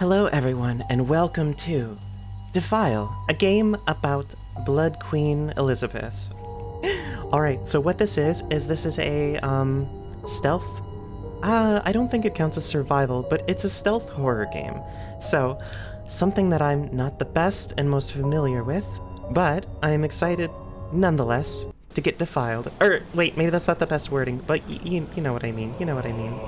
Hello, everyone, and welcome to Defile, a game about Blood Queen Elizabeth. Alright, so what this is, is this is a, um, stealth. Uh, I don't think it counts as survival, but it's a stealth horror game. So, something that I'm not the best and most familiar with, but I am excited, nonetheless, to get defiled. Or, wait, maybe that's not the best wording, but you know what I mean. You know what I mean.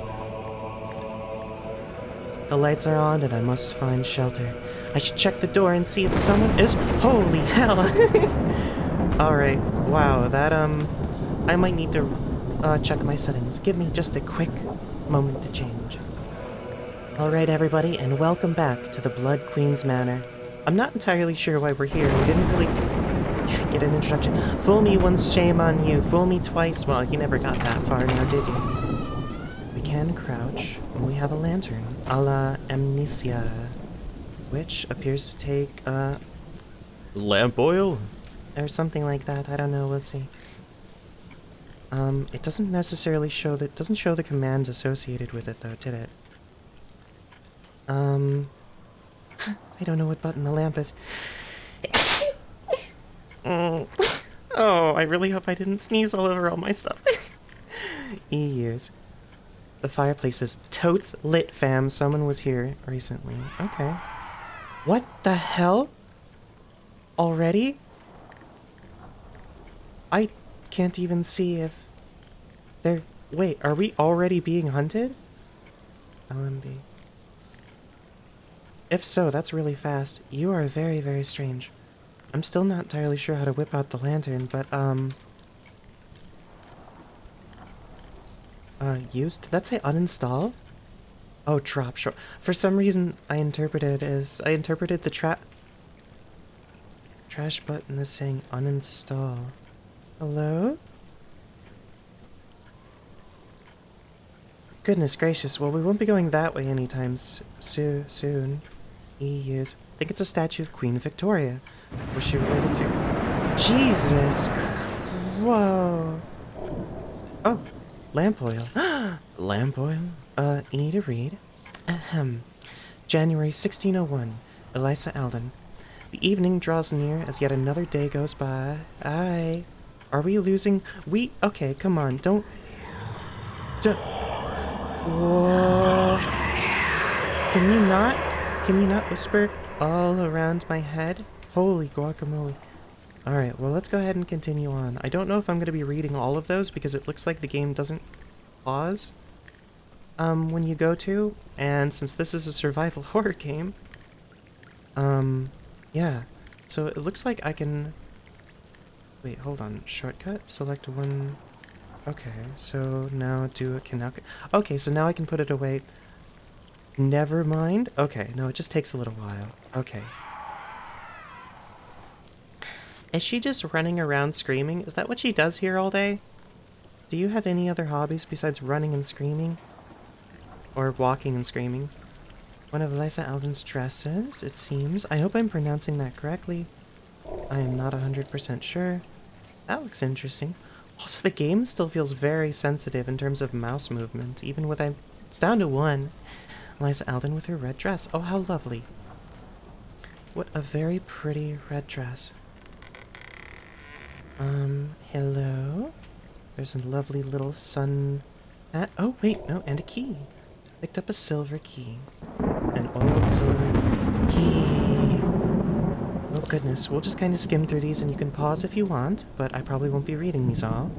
The lights are on and I must find shelter. I should check the door and see if someone is- Holy hell! Alright, wow, that, um... I might need to uh, check my settings. Give me just a quick moment to change. Alright, everybody, and welcome back to the Blood Queen's Manor. I'm not entirely sure why we're here. We didn't really get an introduction. Fool me once, shame on you. Fool me twice. Well, you never got that far now, did you? We can crouch, have a lantern, a la Amnesia, which appears to take, uh, lamp oil? Or something like that, I don't know, we'll see. Um, it doesn't necessarily show the, doesn't show the commands associated with it though, did it? Um, I don't know what button the lamp is. Mm. Oh, I really hope I didn't sneeze all over all my stuff. EUs. The fireplace is totes lit, fam. Someone was here recently. Okay. What the hell? Already? I can't even see if they're... Wait, are we already being hunted? LMB. If so, that's really fast. You are very, very strange. I'm still not entirely sure how to whip out the lantern, but, um... Uh, used? Did that say uninstall? Oh, drop short. For some reason, I interpreted as... I interpreted the trap... Trash button as saying uninstall. Hello? Goodness gracious, well we won't be going that way anytime s- soo- soon. EUs. I think it's a statue of Queen Victoria. Was she related to... Jesus! Whoa! Oh, lamp oil. lamp oil? Uh, you need to read. Ahem. January 1601. Eliza Alden. The evening draws near as yet another day goes by. Aye. Are we losing? We. Okay, come on. Don't. Don't. Whoa. Can you not? Can you not whisper all around my head? Holy guacamole. Alright, well, let's go ahead and continue on. I don't know if I'm going to be reading all of those because it looks like the game doesn't pause um, when you go to. And since this is a survival horror game, um, yeah. So it looks like I can... Wait, hold on. Shortcut? Select one... Okay, so now do it. Can. Okay, so now I can put it away. Never mind. Okay, no, it just takes a little while. Okay. Is she just running around screaming? Is that what she does here all day? Do you have any other hobbies besides running and screaming? Or walking and screaming? One of Eliza Alden's dresses, it seems. I hope I'm pronouncing that correctly. I am not 100% sure. That looks interesting. Also, the game still feels very sensitive in terms of mouse movement, even with I... It's down to one. Eliza Alden with her red dress. Oh, how lovely. What a very pretty red dress. Um, hello? There's a lovely little sun hat. Oh, wait, no, and a key. Picked up a silver key. An old silver key. Oh goodness, we'll just kind of skim through these and you can pause if you want, but I probably won't be reading these all.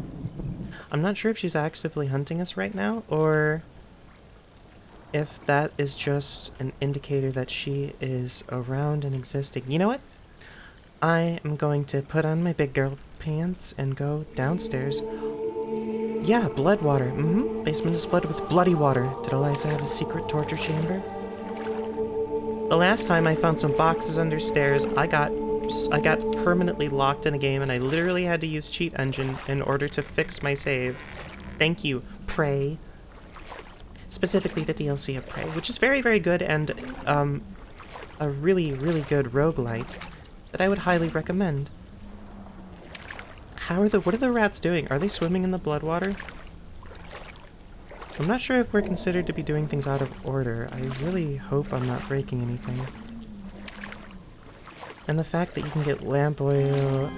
I'm not sure if she's actively hunting us right now, or if that is just an indicator that she is around and existing. You know what? I am going to put on my big girl pants and go downstairs. Yeah, blood water. Mm-hmm. Basement is flooded with bloody water. Did Eliza have a secret torture chamber? The last time I found some boxes under stairs, I got I got permanently locked in a game and I literally had to use cheat engine in order to fix my save. Thank you, Prey. Specifically the DLC of Prey, which is very, very good and um, a really, really good roguelite that I would highly recommend. How are the what are the rats doing? Are they swimming in the blood water? I'm not sure if we're considered to be doing things out of order. I really hope I'm not breaking anything. And the fact that you can get lamp oil...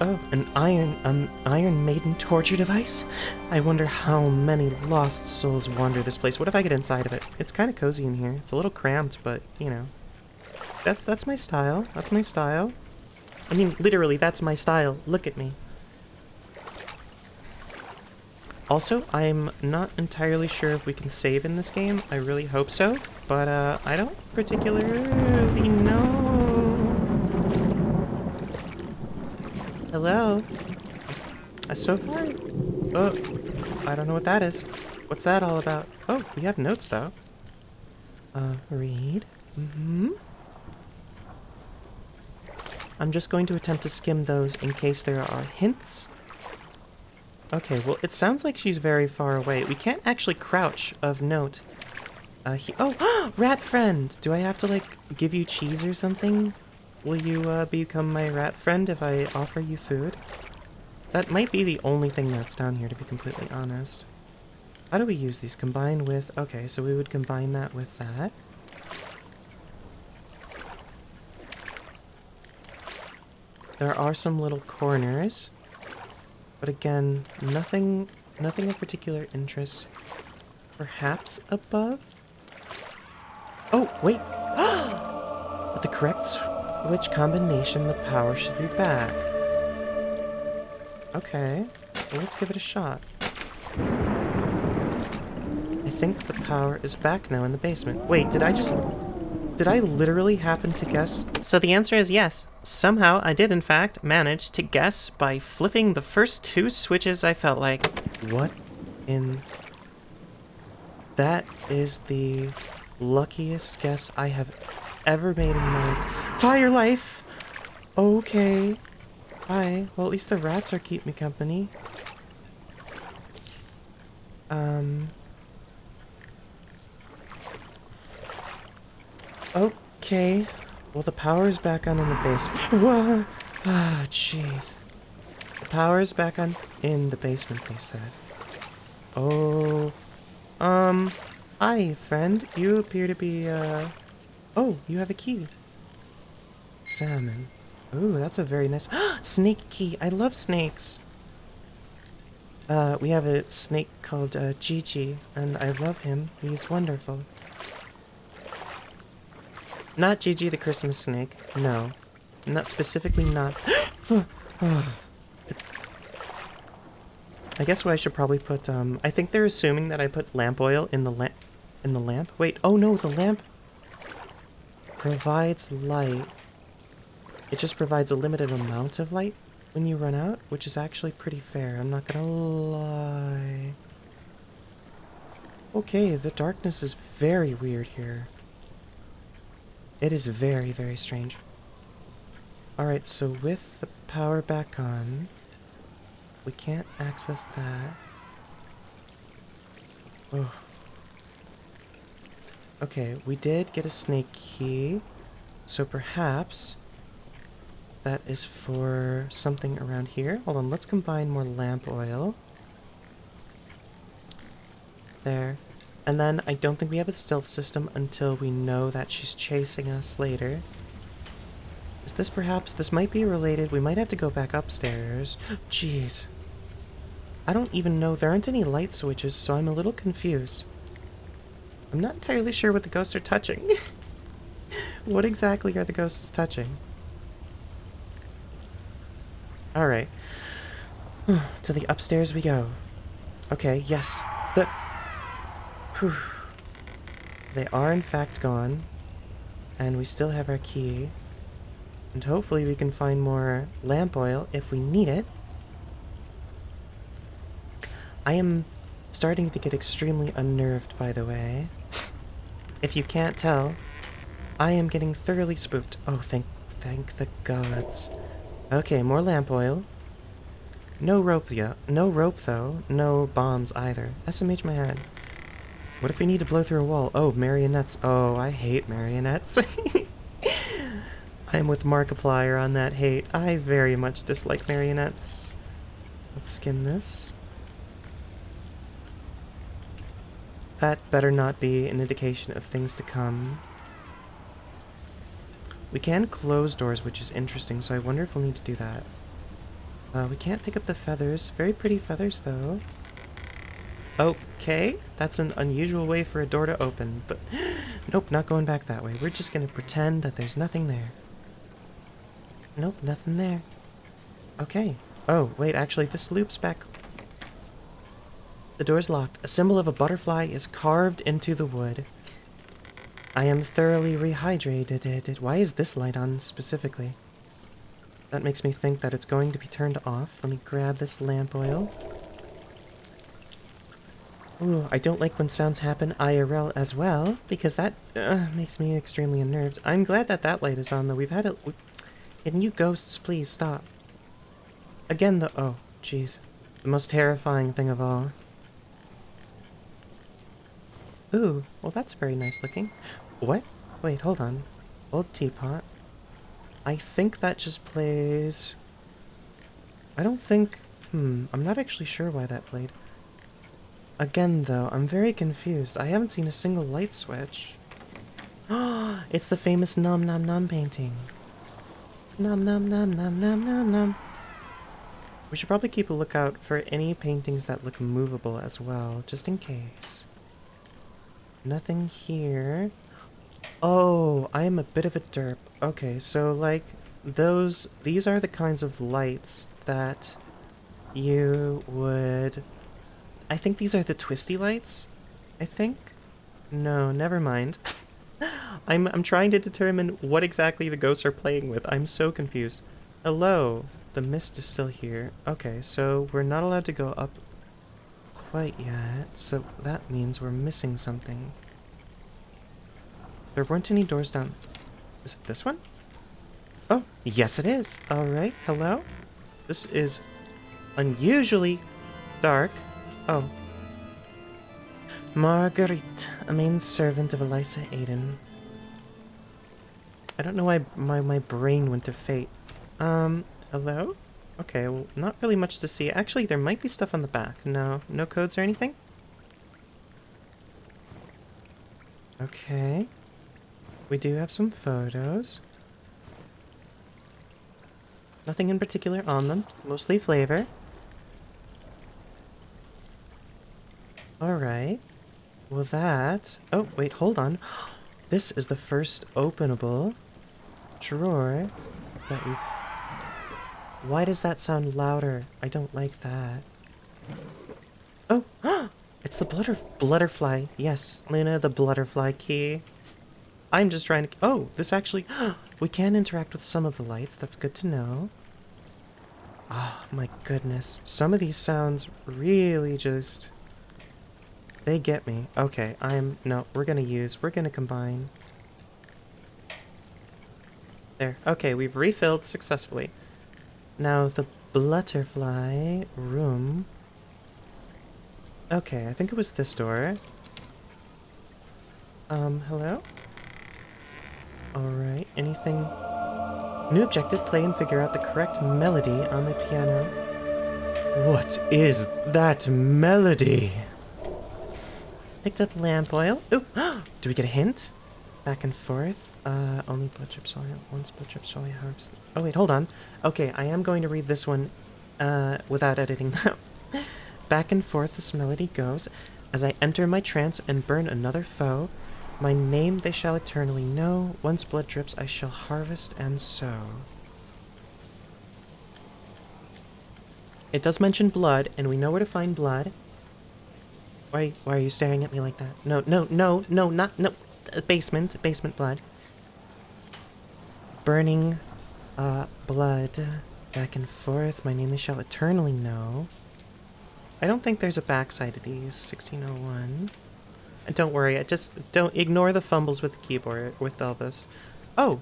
Oh, an iron, um, Iron Maiden torture device? I wonder how many lost souls wander this place. What if I get inside of it? It's kind of cozy in here. It's a little cramped, but, you know. That's, that's my style. That's my style. I mean, literally, that's my style. Look at me. Also, I'm not entirely sure if we can save in this game. I really hope so, but uh, I don't particularly know. Hello? Uh, so far? Oh, I don't know what that is. What's that all about? Oh, we have notes, though. Uh, read. Mm-hmm. I'm just going to attempt to skim those in case there are hints Okay, well, it sounds like she's very far away. We can't actually crouch of note. Uh, he oh, rat friend! Do I have to, like, give you cheese or something? Will you, uh, become my rat friend if I offer you food? That might be the only thing that's down here, to be completely honest. How do we use these? Combine with... Okay, so we would combine that with that. There are some little corners. But again, nothing, nothing of particular interest. Perhaps above? Oh, wait! With the correct switch combination, the power should be back. Okay, well, let's give it a shot. I think the power is back now in the basement. Wait, did I just... Did I literally happen to guess? So the answer is yes. Somehow I did in fact manage to guess by flipping the first two switches I felt like. What in... That is the luckiest guess I have ever made in my entire life. Okay. Hi. Well, at least the rats are keep me company. Um... Okay. Well, the power's back on in the basement. Ah, jeez. The power's back on in the basement, they said. Oh. Um. Hi, friend. You appear to be, uh... Oh, you have a key. Salmon. Ooh, that's a very nice... snake key! I love snakes! Uh, we have a snake called, uh, Gigi, and I love him. He's wonderful. Not Gigi the Christmas snake. No. Not specifically not. it's. I guess what I should probably put. Um, I think they're assuming that I put lamp oil in the lamp. In the lamp. Wait. Oh no, the lamp provides light. It just provides a limited amount of light when you run out, which is actually pretty fair. I'm not gonna lie. Okay, the darkness is very weird here. It is very, very strange. Alright, so with the power back on, we can't access that. Oh. Okay, we did get a snake key, so perhaps that is for something around here. Hold on, let's combine more lamp oil. There. And then I don't think we have a stealth system until we know that she's chasing us later. Is this perhaps... This might be related. We might have to go back upstairs. Jeez. I don't even know. There aren't any light switches, so I'm a little confused. I'm not entirely sure what the ghosts are touching. what exactly are the ghosts touching? Alright. to the upstairs we go. Okay, yes. The... Whew. They are in fact gone. And we still have our key. And hopefully we can find more lamp oil if we need it. I am starting to get extremely unnerved, by the way. if you can't tell, I am getting thoroughly spooked. Oh, thank, thank the gods. Okay, more lamp oil. No rope yet. No rope, though. No bombs, either. SMH my head. What if we need to blow through a wall? Oh, marionettes. Oh, I hate marionettes. I'm with Markiplier on that hate. I very much dislike marionettes. Let's skim this. That better not be an indication of things to come. We can close doors, which is interesting, so I wonder if we'll need to do that. Uh, we can't pick up the feathers. Very pretty feathers, though. Okay, that's an unusual way for a door to open, but nope, not going back that way. We're just gonna pretend that there's nothing there. Nope, nothing there. Okay. Oh, wait, actually, this loops back. The door's locked. A symbol of a butterfly is carved into the wood. I am thoroughly rehydrated. Why is this light on specifically? That makes me think that it's going to be turned off. Let me grab this lamp oil. Ooh, I don't like when sounds happen IRL as well, because that uh, makes me extremely unnerved. I'm glad that that light is on, though. We've had it. Can you ghosts please stop? Again, the- oh, jeez. The most terrifying thing of all. Ooh, well that's very nice looking. What? Wait, hold on. Old teapot. I think that just plays... I don't think... Hmm, I'm not actually sure why that played. Again, though, I'm very confused. I haven't seen a single light switch. Ah, it's the famous Nom Nom Nom painting. Nom Nom Nom Nom Nom Nom Nom. We should probably keep a lookout for any paintings that look movable as well, just in case. Nothing here. Oh, I am a bit of a derp. Okay, so like those, these are the kinds of lights that you would I think these are the twisty lights. I think? No, never mind. I'm, I'm trying to determine what exactly the ghosts are playing with. I'm so confused. Hello. The mist is still here. Okay, so we're not allowed to go up quite yet. So that means we're missing something. There weren't any doors down. Is it this one? Oh, yes it is. Alright, hello? This is unusually dark. Oh. Marguerite, a main servant of Eliza Alden. I don't know why my, my brain went to fate. Um, hello? Okay, well, not really much to see. Actually, there might be stuff on the back. No, no codes or anything? Okay. We do have some photos. Nothing in particular on them. Mostly flavor. Alright. Well, that... Oh, wait, hold on. This is the first openable drawer that we've... Why does that sound louder? I don't like that. Oh! it's the blutter blutterfly. Yes, Luna, the blutterfly key. I'm just trying to... Oh, this actually... we can interact with some of the lights. That's good to know. Oh, my goodness. Some of these sounds really just... They get me. Okay, I'm... No, we're gonna use... We're gonna combine. There. Okay, we've refilled successfully. Now, the butterfly room... Okay, I think it was this door. Um, hello? Alright, anything... New objective, play and figure out the correct melody on the piano. What is that melody? Picked up lamp oil. Ooh, do we get a hint? Back and forth. Uh, only blood drips oil. Once blood drips oil helps. Oh wait, hold on. Okay, I am going to read this one uh, without editing them. Back and forth this melody goes. As I enter my trance and burn another foe, my name they shall eternally know. Once blood drips, I shall harvest and sow. It does mention blood, and we know where to find blood. Why, why are you staring at me like that? No, no, no, no, not, no. Uh, basement, basement blood. Burning, uh, blood. Back and forth. My name they shall eternally know. I don't think there's a backside to these. 1601. And don't worry, I just don't ignore the fumbles with the keyboard with all this. Oh,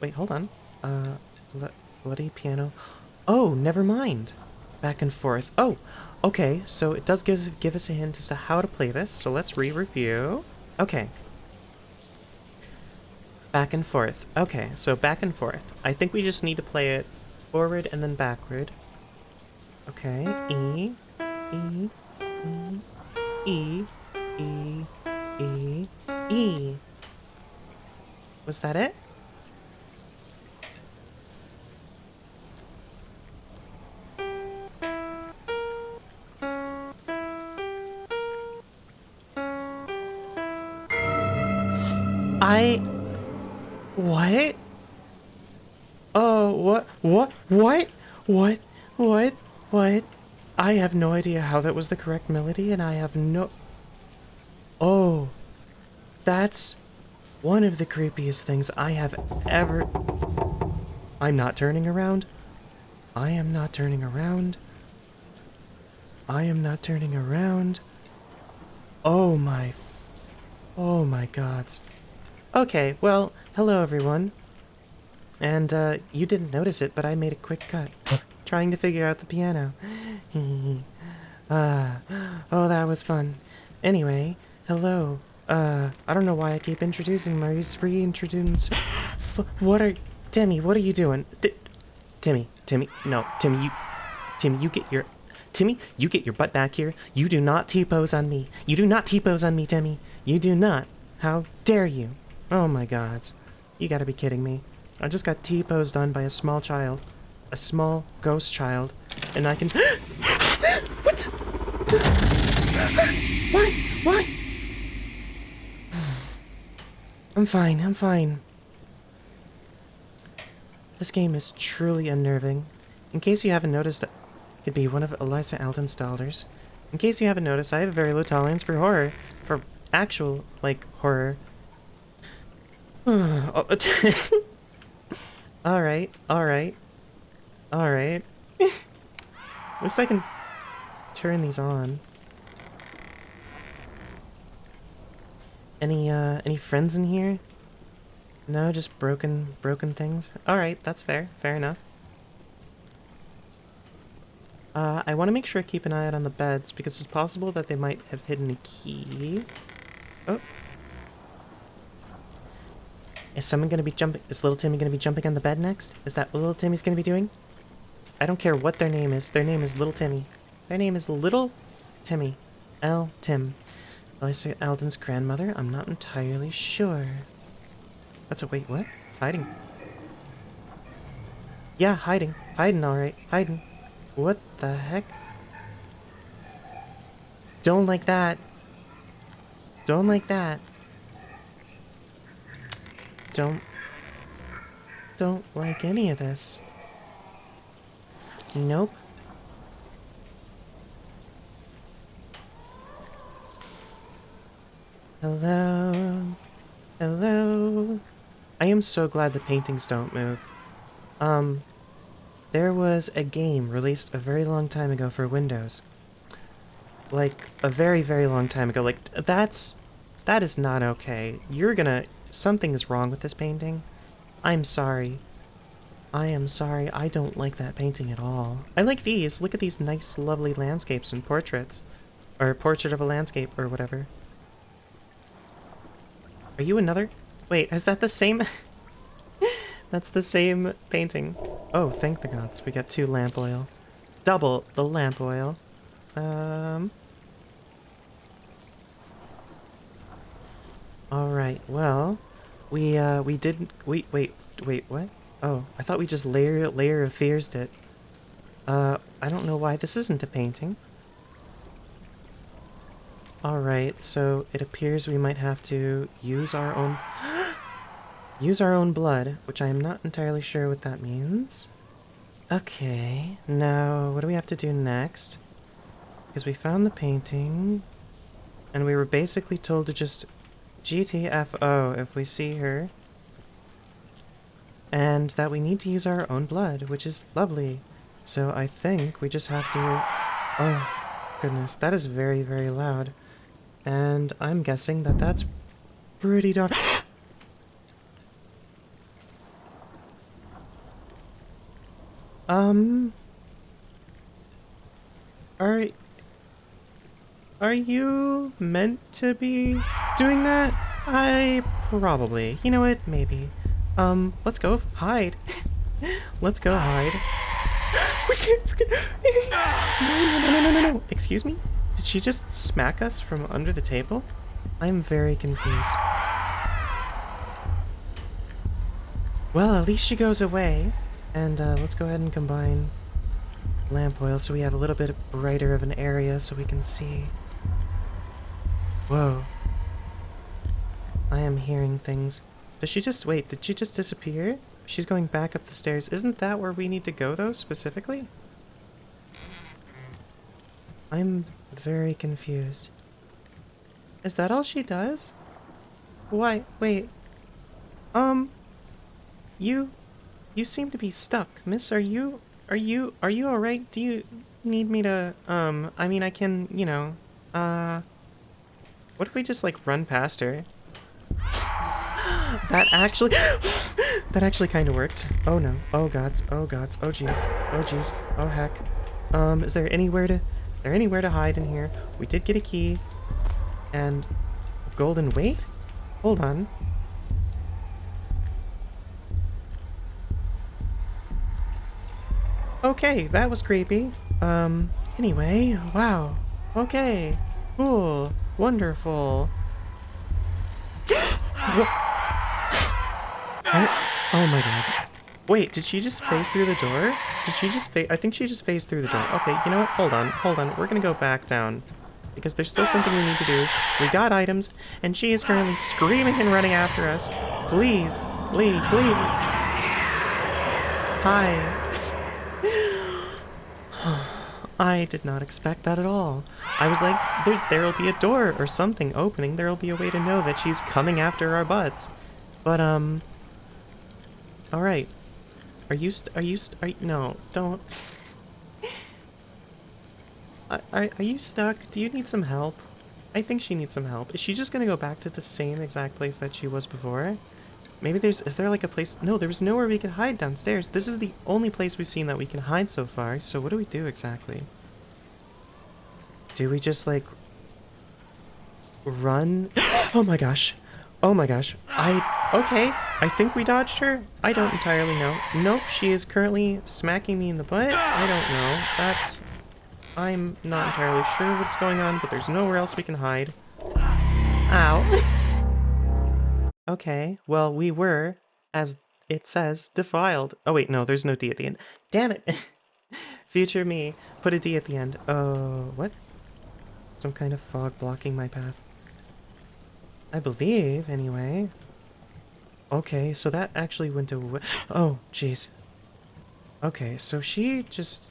wait, hold on. Uh, bloody piano. Oh, never mind. Back and forth. Oh, Okay, so it does give, give us a hint as to how to play this, so let's re-review. Okay. Back and forth. Okay, so back and forth. I think we just need to play it forward and then backward. Okay, E, E, E, E, E, E, E. Was that it? I... What? Oh, what? What? What? What? What? What? I have no idea how that was the correct melody, and I have no... Oh. That's one of the creepiest things I have ever... I'm not turning around. I am not turning around. I am not turning around. Oh my... Oh my gods. Okay, well, hello everyone. And, uh, you didn't notice it, but I made a quick cut. trying to figure out the piano. Uh, oh, that was fun. Anyway, hello. Uh, I don't know why I keep introducing Maurice reintroduce. what are, Timmy? What are you doing? D Timmy, Timmy, no, Timmy, you, Timmy, you get your, Timmy, you get your butt back here. You do not T-pose on me. You do not T-pose on me, Timmy. You do not. How dare you? Oh my gods. You gotta be kidding me. I just got T-posed on by a small child. A small ghost child. And I can... what? Why? Why? I'm fine, I'm fine. This game is truly unnerving. In case you haven't noticed, it could be one of Eliza Alden's daughters. In case you haven't noticed, I have a very low tolerance for horror. For actual, like, horror. alright, alright. Alright. At least I can turn these on. Any, uh, any friends in here? No, just broken, broken things? Alright, that's fair. Fair enough. Uh, I want to make sure I keep an eye out on the beds, because it's possible that they might have hidden a key. Oh. Is someone going to be jumping? Is little Timmy going to be jumping on the bed next? Is that what little Timmy's going to be doing? I don't care what their name is. Their name is Little Timmy. Their name is Little Timmy. L. Tim. Eliza Alden's grandmother? I'm not entirely sure. That's a wait, what? Hiding. Yeah, hiding. Hiding, alright. Hiding. What the heck? Don't like that. Don't like that. Don't... Don't like any of this. Nope. Hello. Hello. I am so glad the paintings don't move. Um, there was a game released a very long time ago for Windows. Like, a very, very long time ago. Like, that's... That is not okay. You're gonna... Something is wrong with this painting. I'm sorry. I am sorry, I don't like that painting at all. I like these. Look at these nice, lovely landscapes and portraits. Or portrait of a landscape, or whatever. Are you another? Wait, is that the same? That's the same painting. Oh, thank the gods. We got two lamp oil. Double the lamp oil. Um... Alright, well... We, uh, we didn't... Wait, wait, wait, what? Oh, I thought we just layer layer of fears it. Uh, I don't know why this isn't a painting. Alright, so it appears we might have to use our own... use our own blood, which I am not entirely sure what that means. Okay, now what do we have to do next? Because we found the painting, and we were basically told to just GTFO if we see her and that we need to use our own blood, which is lovely. So I think we just have to... Oh, goodness, that is very, very loud. And I'm guessing that that's pretty dark. um... Are... Are you meant to be doing that? I... probably. You know what? Maybe. Um, let's go hide. let's go hide. we can't forget. no, no, no, no, no, no. Excuse me? Did she just smack us from under the table? I'm very confused. Well, at least she goes away. And uh, let's go ahead and combine lamp oil so we have a little bit brighter of an area so we can see. Whoa. I am hearing things. Does she just... Wait, did she just disappear? She's going back up the stairs. Isn't that where we need to go, though, specifically? I'm very confused. Is that all she does? Why, wait. Um, you, you seem to be stuck. Miss, are you, are you, are you alright? Do you need me to, um, I mean, I can, you know, uh, what if we just, like, run past her? That actually, that actually kind of worked. Oh no, oh gods, oh gods, oh jeez, oh jeez, oh heck. Um, is there anywhere to, is there anywhere to hide in here? We did get a key. And golden weight? Hold on. Okay, that was creepy. Um, anyway, wow. Okay, cool, wonderful. oh my god. Wait, did she just phase through the door? Did she just phase- I think she just phased through the door. Okay, you know what? Hold on, hold on. We're gonna go back down because there's still something we need to do. We got items, and she is currently screaming and running after us. Please, please, please. Hi. I did not expect that at all. I was like, there, there'll be a door or something opening. There'll be a way to know that she's coming after our butts. But, um... Alright. Are you are you are you- no, don't. Are, are, you stuck? Do you need some help? I think she needs some help. Is she just gonna go back to the same exact place that she was before? Maybe there's... Is there like a place... No, there's nowhere we can hide downstairs. This is the only place we've seen that we can hide so far. So what do we do exactly? Do we just like... Run? oh my gosh. Oh my gosh. I... Okay. I think we dodged her. I don't entirely know. Nope, she is currently smacking me in the butt. I don't know. That's I'm not entirely sure what's going on, but there's nowhere else we can hide. Ow. okay, well, we were, as it says, defiled. Oh wait, no, there's no D at the end. Damn it! Future me, put a D at the end. Oh, what? Some kind of fog blocking my path. I believe, anyway. Okay, so that actually went away. Oh, jeez. Okay, so she just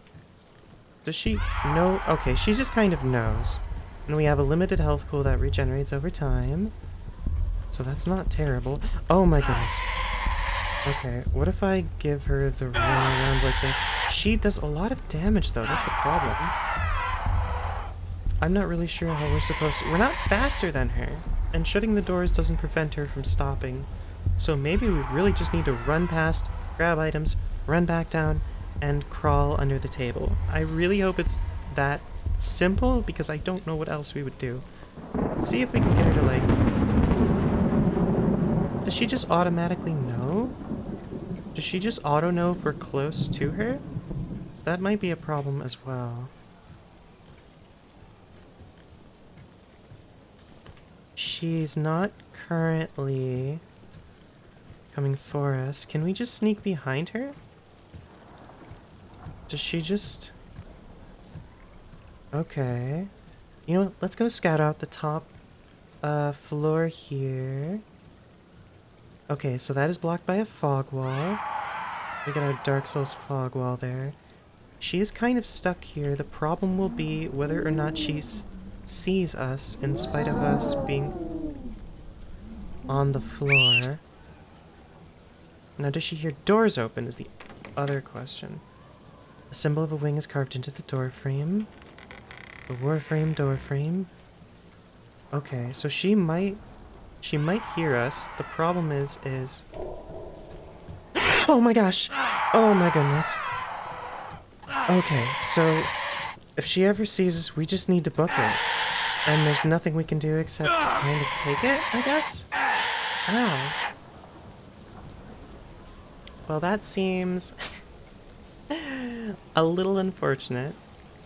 does she know? Okay, she just kind of knows. And we have a limited health pool that regenerates over time. So that's not terrible. Oh my goodness. Okay, what if I give her the run around like this? She does a lot of damage though, that's the problem. I'm not really sure how we're supposed to- We're not faster than her. And shutting the doors doesn't prevent her from stopping. So maybe we really just need to run past, grab items, run back down, and crawl under the table. I really hope it's that simple because I don't know what else we would do. Let's see if we can get her to like... Does she just automatically know? Does she just auto know if we're close to her? That might be a problem as well. She's not currently coming for us. Can we just sneak behind her? Does she just... Okay. You know what? Let's go scout out the top uh, floor here. Okay, so that is blocked by a fog wall. We got our Dark Souls fog wall there. She is kind of stuck here. The problem will be whether or not she sees us in spite of us being on the floor. Now, does she hear doors open is the other question. A symbol of a wing is carved into the door frame. The warframe door frame. Okay, so she might she might hear us. The problem is is Oh my gosh. Oh my goodness. Okay, so if she ever sees us, we just need to book it. And there's nothing we can do except kind of take it, I guess? Ow. Well, that seems a little unfortunate.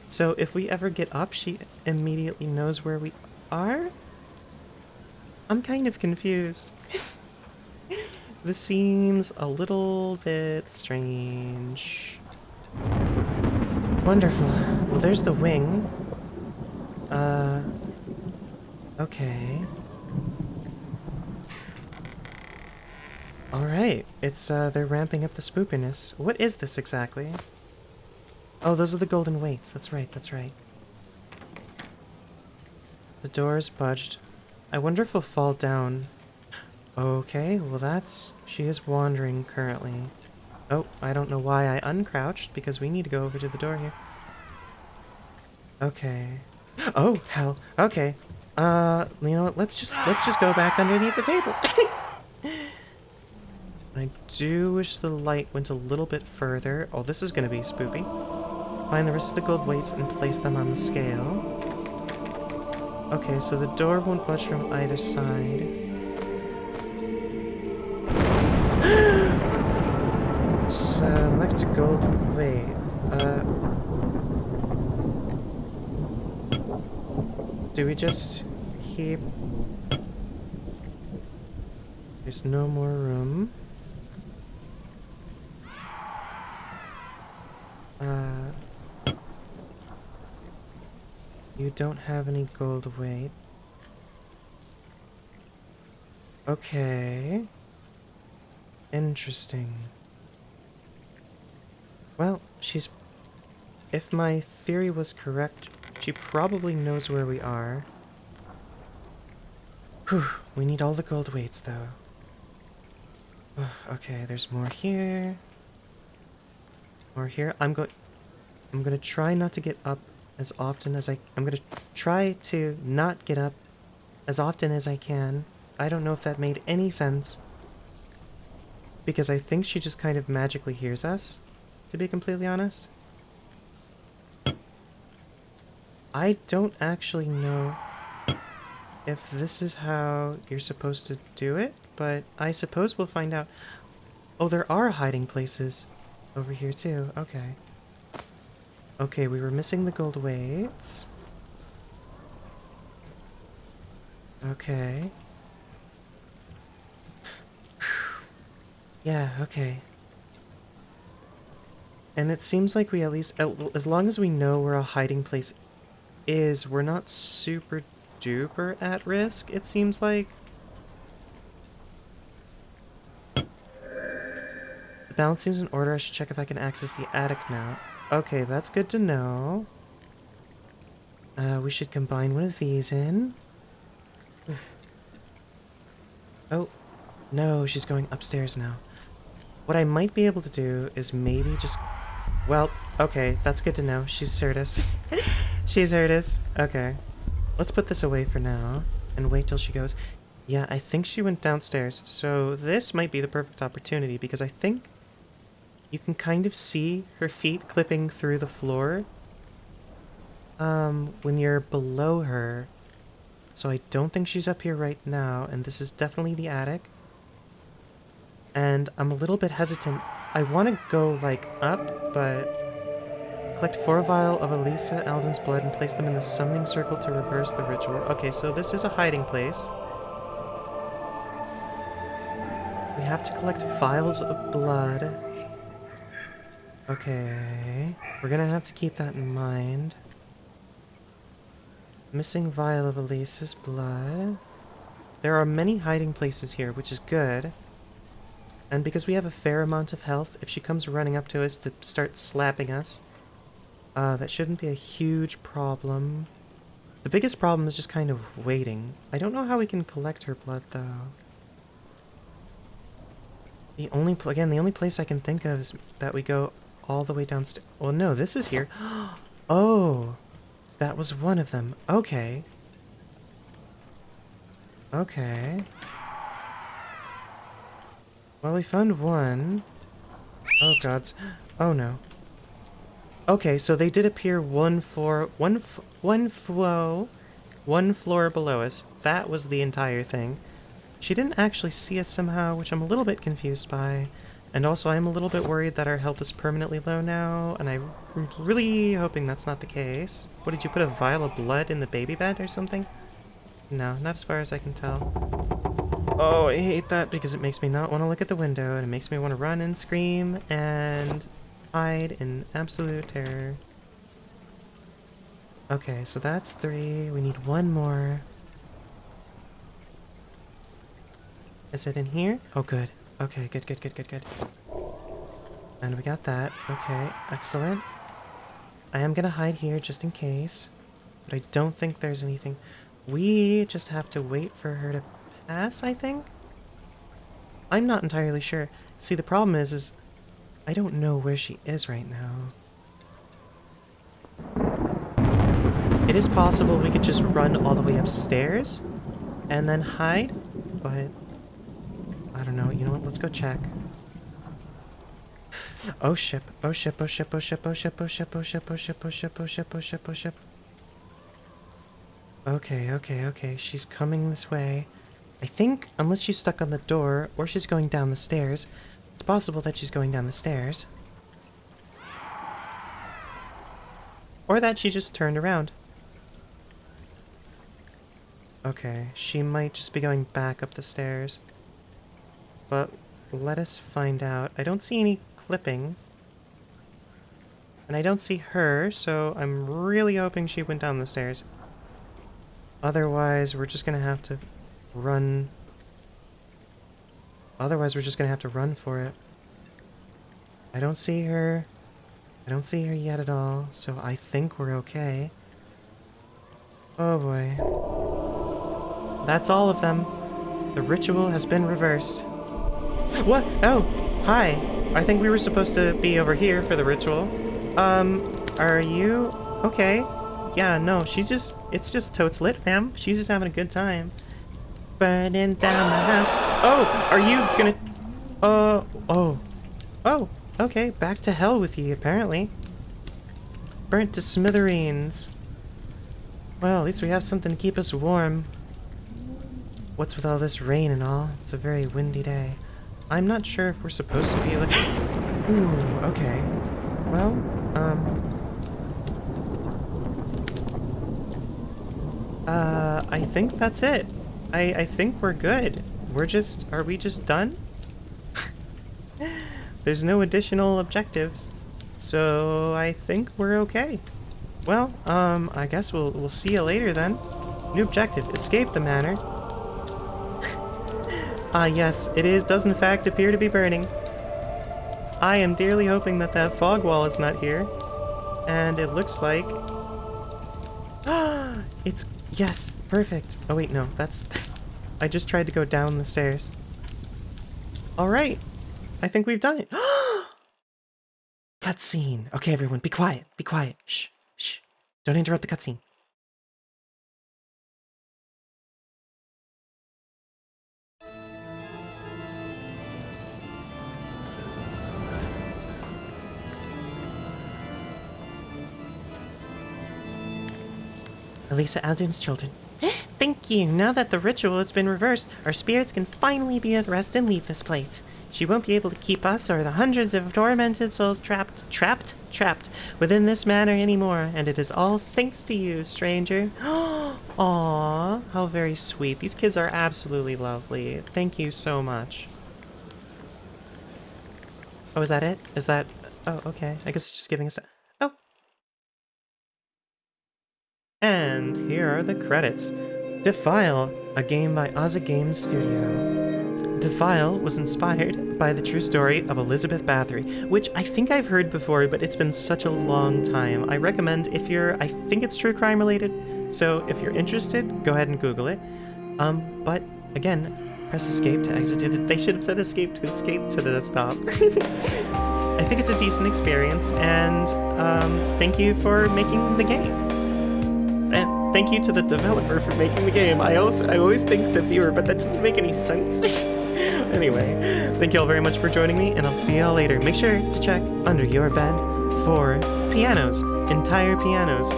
So if we ever get up, she immediately knows where we are? I'm kind of confused. this seems a little bit strange. Wonderful. Well, there's the wing. Uh... Okay. Alright, it's, uh, they're ramping up the spookiness. What is this exactly? Oh, those are the golden weights. That's right, that's right. The door is budged. I wonder if we'll fall down. Okay, well that's... She is wandering currently. Oh, I don't know why I uncrouched, because we need to go over to the door here. Okay. Oh, hell. Okay. Uh, you know what? Let's just, let's just go back underneath the table. I do wish the light went a little bit further. Oh, this is going to be spoopy. Find the rest of the gold weights and place them on the scale. Okay, so the door won't budge from either side. Select a gold weight. Uh, do we just keep... There's no more room. Uh, you don't have any gold weight. Okay. Interesting. Well, she's... If my theory was correct, she probably knows where we are. Whew, we need all the gold weights, though. okay, there's more here. More here. I'm going... I'm going to try not to get up as often as I... I'm going to try to not get up as often as I can. I don't know if that made any sense. Because I think she just kind of magically hears us, to be completely honest. I don't actually know if this is how you're supposed to do it, but I suppose we'll find out. Oh, there are hiding places. Over here too, okay. Okay, we were missing the gold weights. Okay. yeah, okay. And it seems like we at least, as long as we know where a hiding place is, we're not super duper at risk, it seems like. The balance seems in order. I should check if I can access the attic now. Okay, that's good to know. Uh, we should combine one of these in. oh, no, she's going upstairs now. What I might be able to do is maybe just... Well, okay, that's good to know. She's heard She's heard it is. Okay. Let's put this away for now and wait till she goes. Yeah, I think she went downstairs, so this might be the perfect opportunity because I think you can kind of see her feet clipping through the floor um, when you're below her. So I don't think she's up here right now, and this is definitely the attic. And I'm a little bit hesitant. I want to go, like, up, but... Collect four vial of Eliza Alden's blood and place them in the summoning circle to reverse the ritual. Okay, so this is a hiding place. We have to collect vials of blood. Okay. We're gonna have to keep that in mind. Missing vial of Eliza's blood. There are many hiding places here, which is good. And because we have a fair amount of health, if she comes running up to us to start slapping us, uh, that shouldn't be a huge problem. The biggest problem is just kind of waiting. I don't know how we can collect her blood, though. The only, again, the only place I can think of is that we go all the way downstairs. Well, no, this is here. oh, that was one of them. Okay. Okay. Well, we found one. Oh, gods. Oh, no. Okay, so they did appear one floor, one, one flow, one floor below us. That was the entire thing. She didn't actually see us somehow, which I'm a little bit confused by. And also, I'm a little bit worried that our health is permanently low now, and I'm really hoping that's not the case. What, did you put a vial of blood in the baby bed or something? No, not as far as I can tell. Oh, I hate that because it makes me not want to look at the window and it makes me want to run and scream and hide in absolute terror. Okay, so that's three. We need one more. Is it in here? Oh, good. Okay, good, good, good, good, good. And we got that. Okay, excellent. I am gonna hide here just in case. But I don't think there's anything. We just have to wait for her to pass, I think? I'm not entirely sure. See, the problem is, is I don't know where she is right now. It is possible we could just run all the way upstairs and then hide, but I don't know. You know what? Let's go check. Oh ship, oh ship, oh ship, oh ship, oh ship, oh ship, oh ship, oh ship, oh ship, oh ship, oh ship, oh ship. Okay, okay, okay. She's coming this way. I think, unless she's stuck on the door, or she's going down the stairs, it's possible that she's going down the stairs. Or that she just turned around. Okay, she might just be going back up the stairs. But let us find out. I don't see any clipping. And I don't see her, so I'm really hoping she went down the stairs. Otherwise, we're just gonna have to run. Otherwise, we're just gonna have to run for it. I don't see her. I don't see her yet at all, so I think we're okay. Oh boy. That's all of them. The ritual has been reversed. What? Oh, hi. I think we were supposed to be over here for the ritual. Um, are you okay? Yeah, no, she's just, it's just totes lit, fam. She's just having a good time. Burning down the house. Oh, are you gonna, uh, oh, oh, okay, back to hell with you, apparently. Burnt to smithereens. Well, at least we have something to keep us warm. What's with all this rain and all? It's a very windy day. I'm not sure if we're supposed to be like... Ooh, okay. Well, um... Uh, I think that's it. I, I think we're good. We're just... Are we just done? There's no additional objectives. So I think we're okay. Well, um, I guess we'll, we'll see you later then. New objective, escape the manor. Ah yes, it is does in fact appear to be burning. I am dearly hoping that that fog wall is not here. And it looks like... Ah, it's... Yes, perfect. Oh wait, no, that's... I just tried to go down the stairs. Alright, I think we've done it. cutscene. Okay, everyone, be quiet, be quiet. Shh, shh. Don't interrupt the cutscene. Eliza Alden's children. Eh? Thank you. Now that the ritual has been reversed, our spirits can finally be at rest and leave this place. She won't be able to keep us or the hundreds of tormented souls trapped, trapped, trapped within this manor anymore, and it is all thanks to you, stranger. Aww, how very sweet. These kids are absolutely lovely. Thank you so much. Oh, is that it? Is that... Oh, okay. I guess it's just giving us... Oh, and here are the credits. Defile, a game by Ozza Games Studio. Defile was inspired by the true story of Elizabeth Bathory, which I think I've heard before, but it's been such a long time. I recommend if you're, I think it's true crime related, so if you're interested, go ahead and Google it. Um, but again, press escape to exit to the, they should have said escape to escape to the desktop. I think it's a decent experience, and um, thank you for making the game thank you to the developer for making the game. I also I always think the viewer, but that doesn't make any sense. anyway, thank you all very much for joining me, and I'll see y'all later. Make sure to check under your bed for pianos, entire pianos.